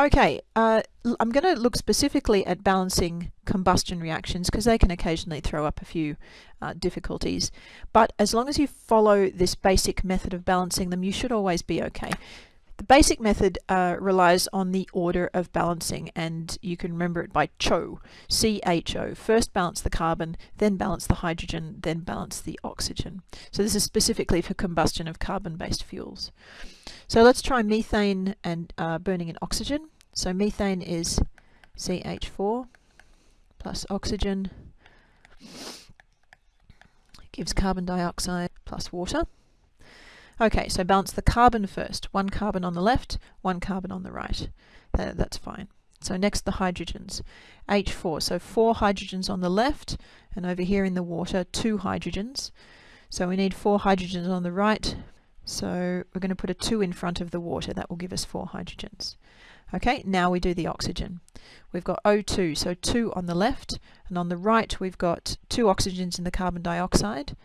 Okay, uh, I'm going to look specifically at balancing combustion reactions because they can occasionally throw up a few uh, difficulties. But as long as you follow this basic method of balancing them, you should always be okay. The basic method uh, relies on the order of balancing and you can remember it by CHO, C-H-O. First balance the carbon, then balance the hydrogen, then balance the oxygen. So this is specifically for combustion of carbon-based fuels. So let's try methane and uh, burning in oxygen. So methane is CH4 plus oxygen gives carbon dioxide plus water. Okay, so balance the carbon first. One carbon on the left, one carbon on the right. Uh, that's fine. So next the hydrogens. H4, so four hydrogens on the left, and over here in the water, two hydrogens. So we need four hydrogens on the right, so we're going to put a 2 in front of the water. That will give us four hydrogens. Okay, now we do the oxygen. We've got O2, so 2 on the left, and on the right we've got two oxygens in the carbon dioxide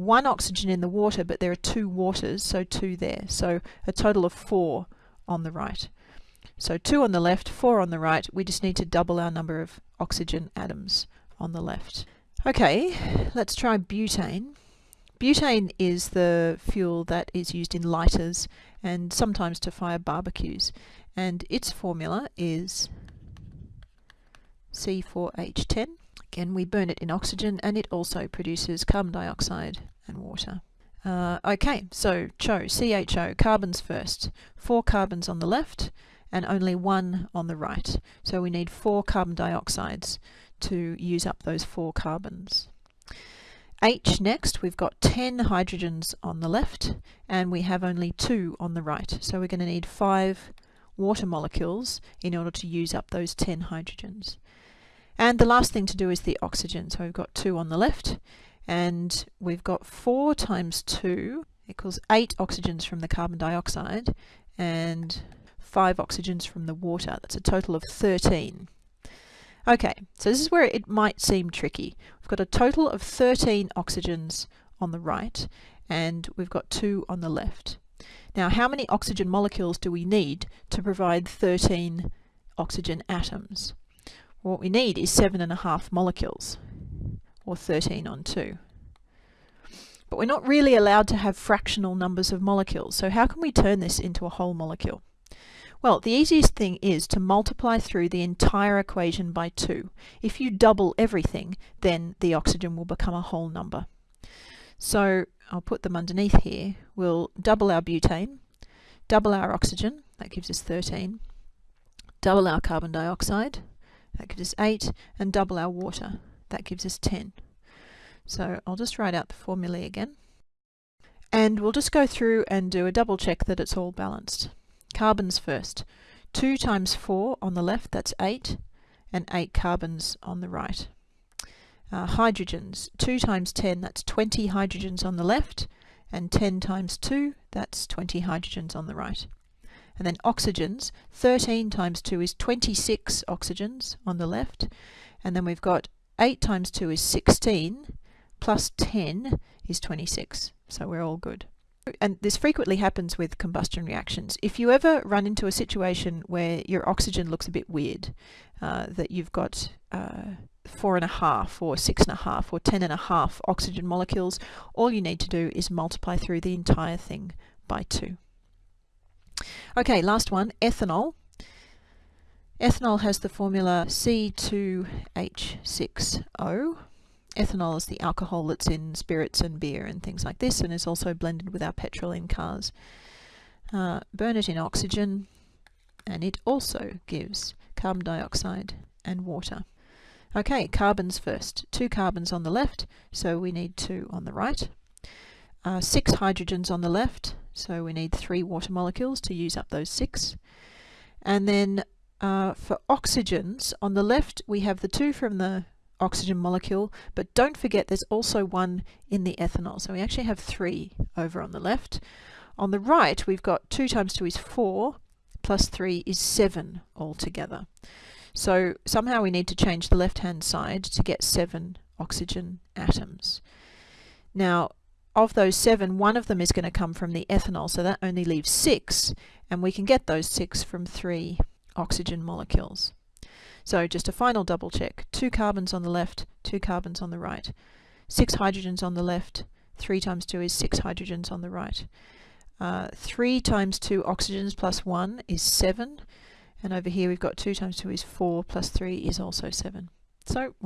one oxygen in the water, but there are two waters, so two there. So a total of four on the right. So two on the left, four on the right. We just need to double our number of oxygen atoms on the left. Okay, let's try butane. Butane is the fuel that is used in lighters and sometimes to fire barbecues. And its formula is C4H10. Again, we burn it in oxygen and it also produces carbon dioxide and water. Uh, okay, so CHO, CHO, carbons first. Four carbons on the left and only one on the right. So we need four carbon dioxides to use up those four carbons. H next, we've got 10 hydrogens on the left and we have only two on the right. So we're going to need five water molecules in order to use up those 10 hydrogens. And the last thing to do is the oxygen. So we've got 2 on the left, and we've got 4 times 2 equals 8 oxygens from the carbon dioxide, and 5 oxygens from the water. That's a total of 13. Okay, so this is where it might seem tricky. We've got a total of 13 oxygens on the right, and we've got 2 on the left. Now, how many oxygen molecules do we need to provide 13 oxygen atoms? What we need is seven and a half molecules, or 13 on 2. But we're not really allowed to have fractional numbers of molecules, so how can we turn this into a whole molecule? Well, the easiest thing is to multiply through the entire equation by 2. If you double everything, then the oxygen will become a whole number. So I'll put them underneath here. We'll double our butane, double our oxygen, that gives us 13, double our carbon dioxide, that gives us 8, and double our water. That gives us 10. So I'll just write out the formulae again. And we'll just go through and do a double check that it's all balanced. Carbons first. 2 times 4 on the left, that's 8, and 8 carbons on the right. Uh, hydrogens, 2 times 10, that's 20 hydrogens on the left, and 10 times 2, that's 20 hydrogens on the right. And then oxygens, 13 times 2 is 26 oxygens on the left. And then we've got 8 times 2 is 16, plus 10 is 26. So we're all good. And this frequently happens with combustion reactions. If you ever run into a situation where your oxygen looks a bit weird, uh, that you've got uh, four and a half or six and a half or ten and a half oxygen molecules, all you need to do is multiply through the entire thing by two. Okay, last one, ethanol. Ethanol has the formula C2H6O. Ethanol is the alcohol that's in spirits and beer and things like this and is also blended with our petrol in cars. Uh, burn it in oxygen and it also gives carbon dioxide and water. Okay, carbons first. Two carbons on the left, so we need two on the right. Uh, six hydrogens on the left, so we need three water molecules to use up those six. And then uh, for oxygens, on the left we have the two from the oxygen molecule, but don't forget there's also one in the ethanol. So we actually have three over on the left. On the right, we've got 2 times 2 is 4, plus 3 is 7 altogether. So somehow we need to change the left-hand side to get 7 oxygen atoms. Now, of those seven, one of them is going to come from the ethanol, so that only leaves six, and we can get those six from three oxygen molecules. So just a final double check. Two carbons on the left, two carbons on the right. Six hydrogens on the left, 3 times 2 is 6 hydrogens on the right. Uh, 3 times 2 oxygens plus 1 is 7. And over here we've got 2 times 2 is 4 plus 3 is also 7. So